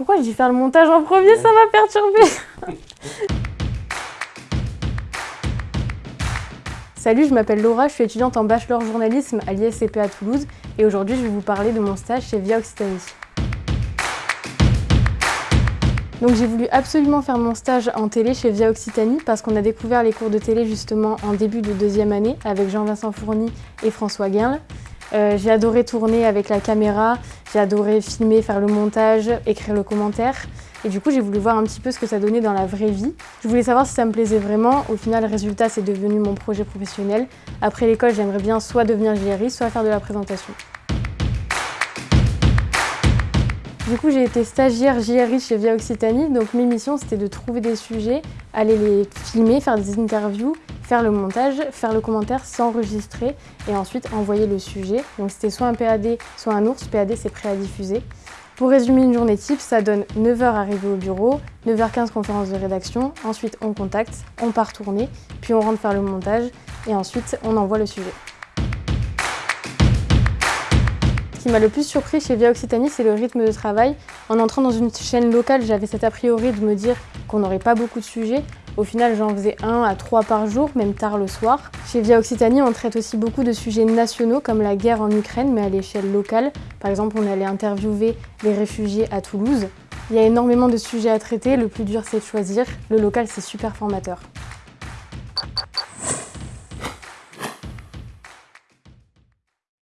pourquoi dis faire le montage en premier Ça m'a perturbé. Salut, je m'appelle Laura, je suis étudiante en bachelor journalisme à l'ISCP à Toulouse et aujourd'hui je vais vous parler de mon stage chez Via Occitanie. Donc j'ai voulu absolument faire mon stage en télé chez Via Occitanie parce qu'on a découvert les cours de télé justement en début de deuxième année avec Jean-Vincent Fourny et François Guinle. Euh, j'ai adoré tourner avec la caméra, j'ai adoré filmer, faire le montage, écrire le commentaire. Et du coup, j'ai voulu voir un petit peu ce que ça donnait dans la vraie vie. Je voulais savoir si ça me plaisait vraiment. Au final, le résultat, c'est devenu mon projet professionnel. Après l'école, j'aimerais bien soit devenir JRI, soit faire de la présentation. Du coup, j'ai été stagiaire JRI chez Via Occitanie. Donc mes missions, c'était de trouver des sujets, aller les filmer, faire des interviews, faire le montage, faire le commentaire, s'enregistrer et ensuite envoyer le sujet. Donc c'était soit un PAD, soit un ours. PAD, c'est prêt à diffuser. Pour résumer une journée type, ça donne 9h arrivé au bureau, 9h15 conférence de rédaction, ensuite on contacte, on part tourner, puis on rentre faire le montage et ensuite on envoie le sujet. Ce qui m'a le plus surpris chez Via Occitanie, c'est le rythme de travail. En entrant dans une chaîne locale, j'avais cet a priori de me dire qu'on n'aurait pas beaucoup de sujets. Au final, j'en faisais un à trois par jour, même tard le soir. Chez Via Occitanie, on traite aussi beaucoup de sujets nationaux, comme la guerre en Ukraine, mais à l'échelle locale. Par exemple, on allait interviewer les réfugiés à Toulouse. Il y a énormément de sujets à traiter, le plus dur c'est de choisir. Le local, c'est super formateur.